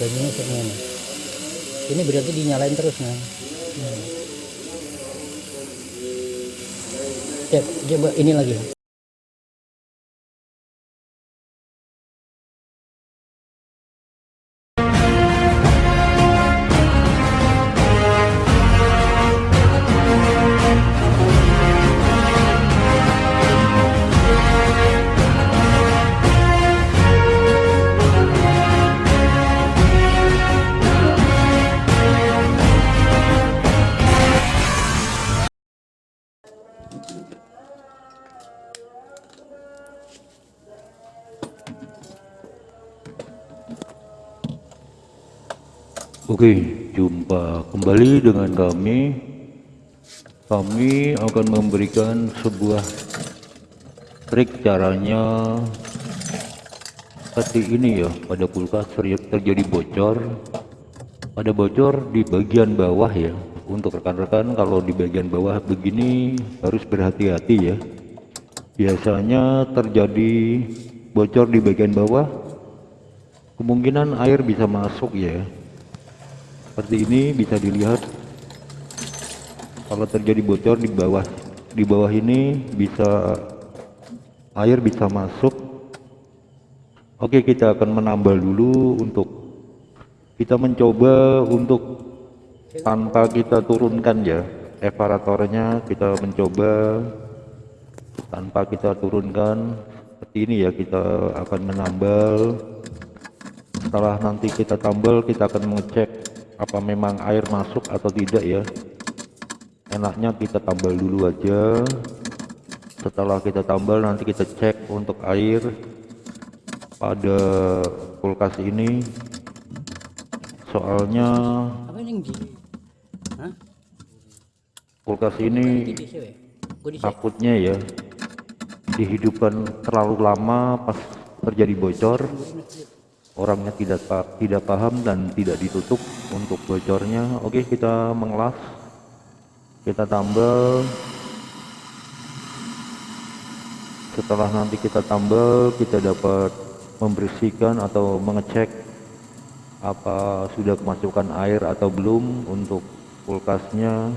bajunya kayak gini ini berarti dinyalain terus nah hmm. Coba ini lagi Oke, jumpa kembali dengan kami. Kami akan memberikan sebuah trik caranya. Seperti ini ya pada kulkas terjadi bocor. Ada bocor di bagian bawah ya. Untuk rekan-rekan kalau di bagian bawah begini harus berhati-hati ya. Biasanya terjadi bocor di bagian bawah. Kemungkinan air bisa masuk ya seperti ini bisa dilihat. Kalau terjadi bocor di bawah di bawah ini bisa air bisa masuk. Oke kita akan menambal dulu untuk kita mencoba untuk tanpa kita turunkan ya evaratornya kita mencoba tanpa kita turunkan. Seperti ini ya kita akan menambal. Setelah nanti kita tambal kita akan mengecek apa memang air masuk atau tidak ya? Enaknya kita tambal dulu aja. Setelah kita tambal nanti kita cek untuk air pada kulkas ini. Soalnya kulkas ini takutnya ya dihidupkan terlalu lama pas terjadi bocor orangnya tidak tidak paham dan tidak ditutup untuk bocornya. Oke kita mengelas. Kita tambal. Setelah nanti kita tambal kita dapat membersihkan atau mengecek apa sudah kemasukan air atau belum untuk kulkasnya.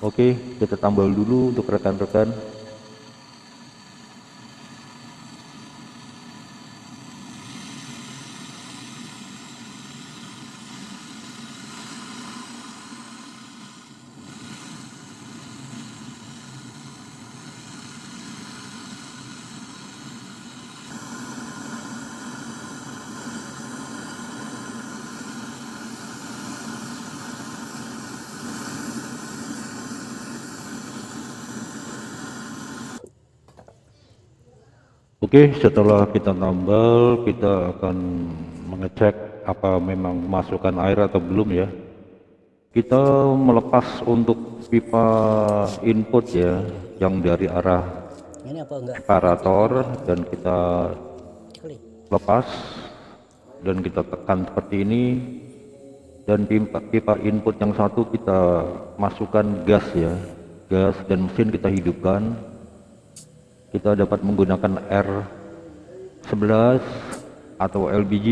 Oke kita tambal dulu untuk rekan-rekan Oke, setelah kita tambal, kita akan mengecek apa memang masukkan air atau belum ya. Kita melepas untuk pipa input ya, yang dari arah separator dan kita lepas dan kita tekan seperti ini dan pipa, pipa input yang satu kita masukkan gas ya, gas dan mesin kita hidupkan kita dapat menggunakan R11 atau LPG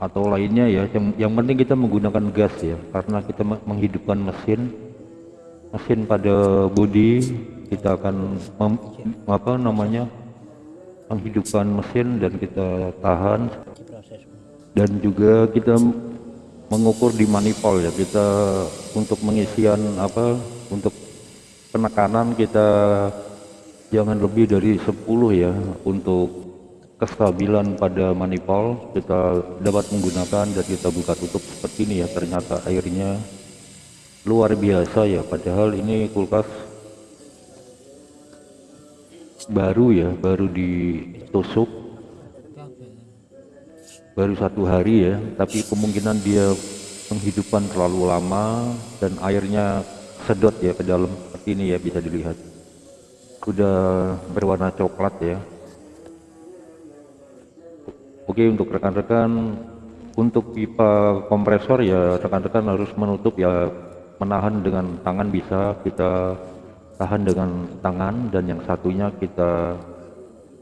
atau lainnya ya. Yang, yang penting kita menggunakan gas ya karena kita menghidupkan mesin mesin pada bodi. Kita akan mem, apa namanya menghidupkan mesin dan kita tahan. Dan juga kita mengukur di manifold ya. Kita untuk mengisian apa untuk penekanan kita jangan lebih dari 10 ya untuk kestabilan pada manifold kita dapat menggunakan dan kita buka tutup seperti ini ya. Ternyata airnya luar biasa ya. Padahal ini kulkas baru ya baru ditusuk. Baru satu hari ya. Tapi kemungkinan dia penghidupan terlalu lama dan airnya sedot ya ke dalam. Seperti ini ya bisa dilihat sudah berwarna coklat ya. Oke untuk rekan-rekan untuk pipa kompresor ya rekan-rekan harus menutup ya menahan dengan tangan bisa kita tahan dengan tangan dan yang satunya kita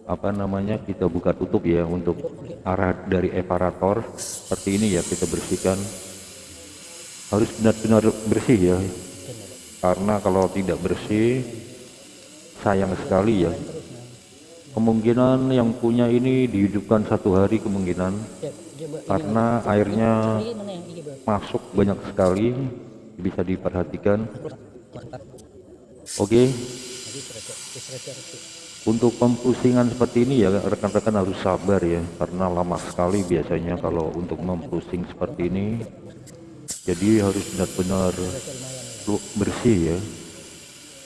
apa namanya kita buka tutup ya untuk arah dari evarator seperti ini ya kita bersihkan. Harus benar-benar bersih ya karena kalau tidak bersih sayang sekali ya. Kemungkinan yang punya ini dihidupkan satu hari kemungkinan. Karena airnya masuk banyak sekali bisa diperhatikan. Oke. Serasa untuk pempusingan seperti ini ya rekan-rekan harus sabar ya. Karena lama sekali biasanya kalau untuk mempusing seperti ini. Jadi harus benar-benar bersih ya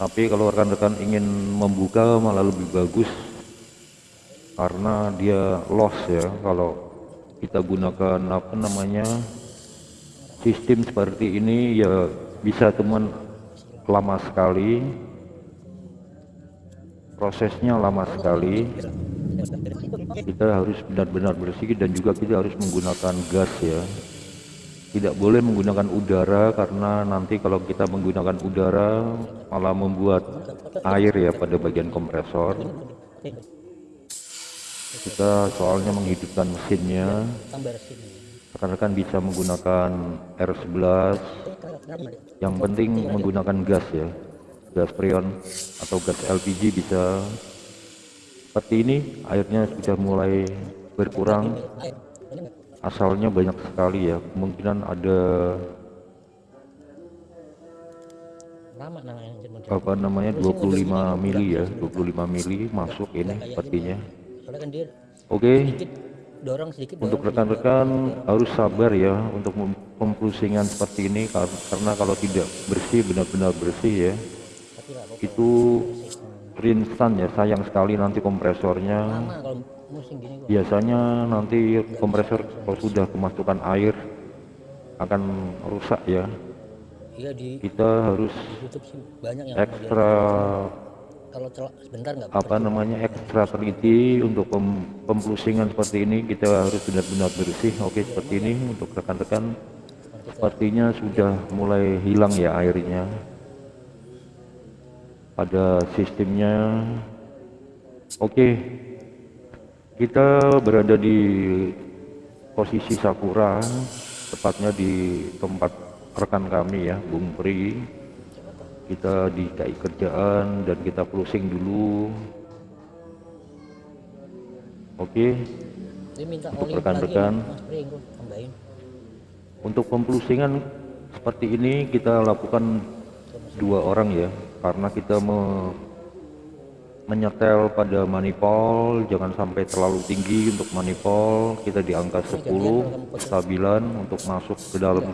tapi kalau rekan-rekan ingin membuka malah lebih bagus. Karena dia loss ya kalau kita gunakan apa namanya sistem seperti ini ya bisa teman lama sekali. Prosesnya lama sekali. Kita harus benar-benar bersih dan juga kita harus menggunakan gas ya tidak boleh menggunakan udara karena nanti kalau kita menggunakan udara malah membuat air ya pada bagian kompresor. Kita soalnya menghidupkan mesinnya. Rekan-rekan bisa menggunakan R11 yang penting menggunakan gas ya. Gas freon atau gas LPG bisa. Seperti ini airnya sudah mulai berkurang asalnya banyak sekali ya. Kemungkinan ada lama namanya apa namanya 25 mili ya. 25 mili masuk ini sepertinya. kan oke. untuk rekan-rekan harus sabar ya untuk pempusingan seperti ini kar- karena kalau tidak bersih benar-benar bersih ya. Itu rinsan ya sayang sekali nanti kompresornya. Lama kalau musim gini kok. Biasanya nanti kompresor kalau sudah kemasukan air akan rusak ya. Iya di kita harus banyak yang ekstra kalau celak sebentar nggak apa namanya ekstra teliti untuk pem- pemplusingan seperti ini. Kita harus benar-benar bersih. Oke seperti ini untuk rekan-rekan. Sepertinya sudah mulai hilang ya airnya pada sistemnya. Oke kita berada di posisi Sakura tepatnya di tempat rekan kami ya Bung Pri. Kita di KI kerjaan dan kita closing dulu. Oke. Minta Untuk rekan-rekan. untuk pemplusingan seperti ini kita lakukan dua orang ya karena kita me- menyetel pada manifold jangan sampai terlalu tinggi untuk manifold kita di angka 10 stabilan untuk masuk ke dalam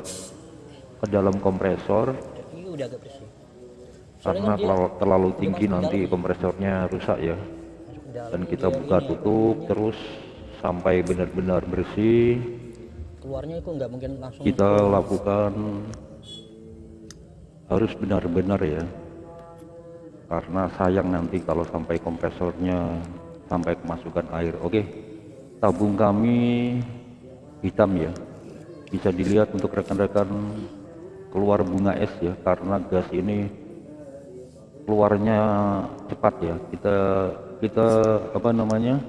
ke dalam kompresor. Karena kalau terlalu tinggi nanti kompresornya rusak ya. Dan kita buka tutup terus sampai benar-benar bersih. Keluarnya itu nggak mungkin langsung kita lakukan harus benar-benar ya karena sayang nanti kalau sampai kompresornya sampai kemasukan air. Oke tabung kami hitam ya. Bisa dilihat untuk rekan-rekan keluar bunga es ya karena gas ini keluarnya cepat ya. Kita kita apa namanya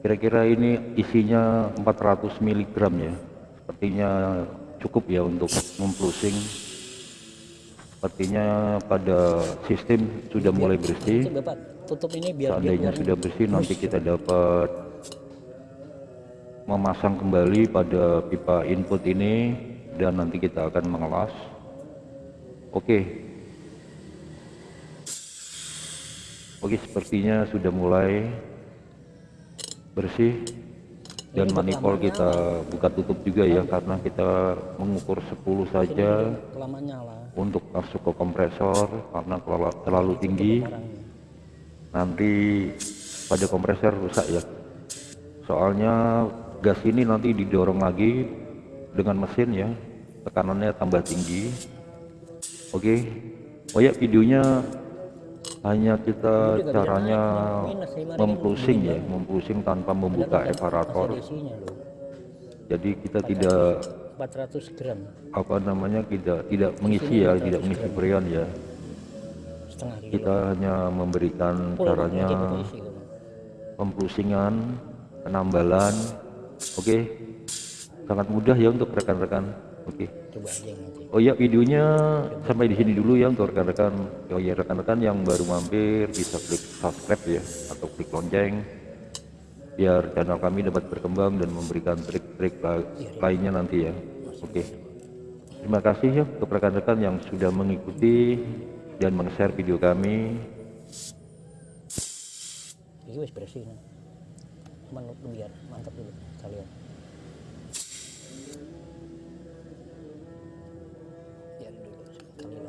kira-kira ini isinya 400 mg ya. Sepertinya cukup ya untuk memplusing sepertinya pada sistem sudah mulai bersih. Bapak tutup ini biar seandainya sudah bersih nanti kita dapat memasang kembali pada pipa input ini dan nanti kita akan mengelas. Oke. Oke sepertinya sudah mulai bersih dan manifold kita buka tutup juga ya karena kita mengukur 10 saja untuk masuk ke kompresor karena terlalu tinggi. Nanti pada kompresor rusak ya. Soalnya gas ini nanti didorong lagi dengan mesin ya tekanannya tambah tinggi. Oke oh ya videonya hanya kita caranya memplusing ya memplusing tanpa membuka loh. Jadi kita tidak 400 gram. apa namanya tidak tidak mengisi ya tidak mengisi berian ya. Kita hanya memberikan caranya pembrusingan penambalan. Oke sangat mudah ya untuk rekan-rekan oke. Coba aja nanti. Oh ya videonya sampai di sini dulu ya untuk rekan-rekan. Oh ya rekan-rekan yang baru mampir bisa klik subscribe ya atau klik lonceng. Biar channel kami dapat berkembang dan memberikan trik-trik la- lainnya nanti ya. Oke. Terima kasih ya untuk rekan-rekan yang sudah mengikuti dan meng-share video kami. ini wis bersih cuman biar mantap dulu kalian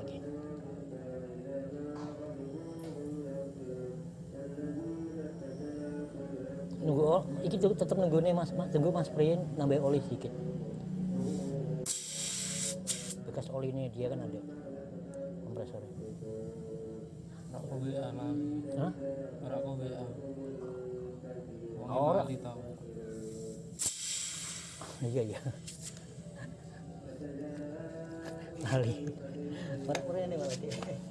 lagi nunggu oh, iki tuh tetep nunggu nih mas mas tunggu mas sprayin nambah oli sedikit bekas oli ini dia kan ada kompresornya Ora kok WA lali. Hah? Ora kok WA. Wong Ora. lali tau. iya iya lali 对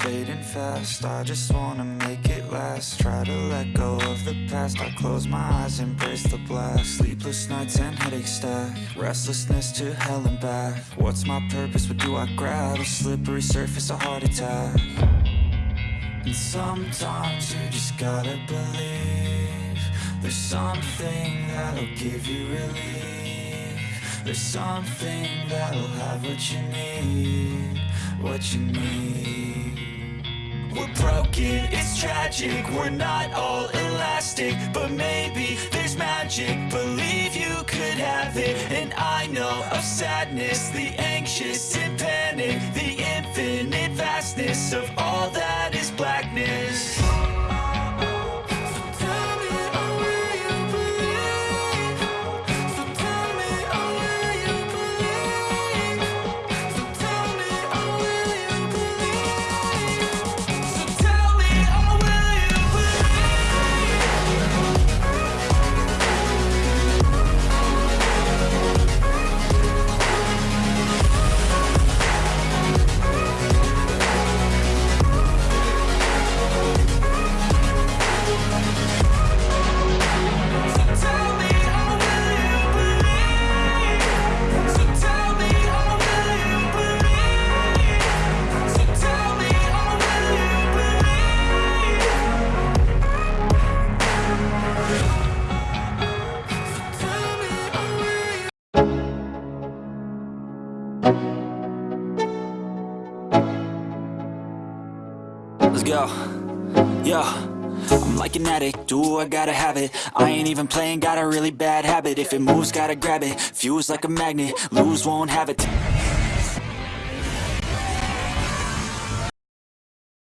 fading fast. I just wanna make it last. Try to let go of the past. I close my eyes, embrace the blast. Sleepless nights and headaches stack. Restlessness to hell and back. What's my purpose? What do I grab? A slippery surface, a heart attack. And sometimes you just gotta believe There's something that'll give you relief There's something that'll have what you need What you need we're broken, it's tragic, we're not all elastic But maybe there's magic, believe you could have it. And I know of sadness, the anxious and panic The infinite vastness of all that Go. Yo. I'm like an addict, do I gotta have it I ain't even playing, got a really bad habit If it moves, gotta grab it Fuse like a magnet, lose, won't have it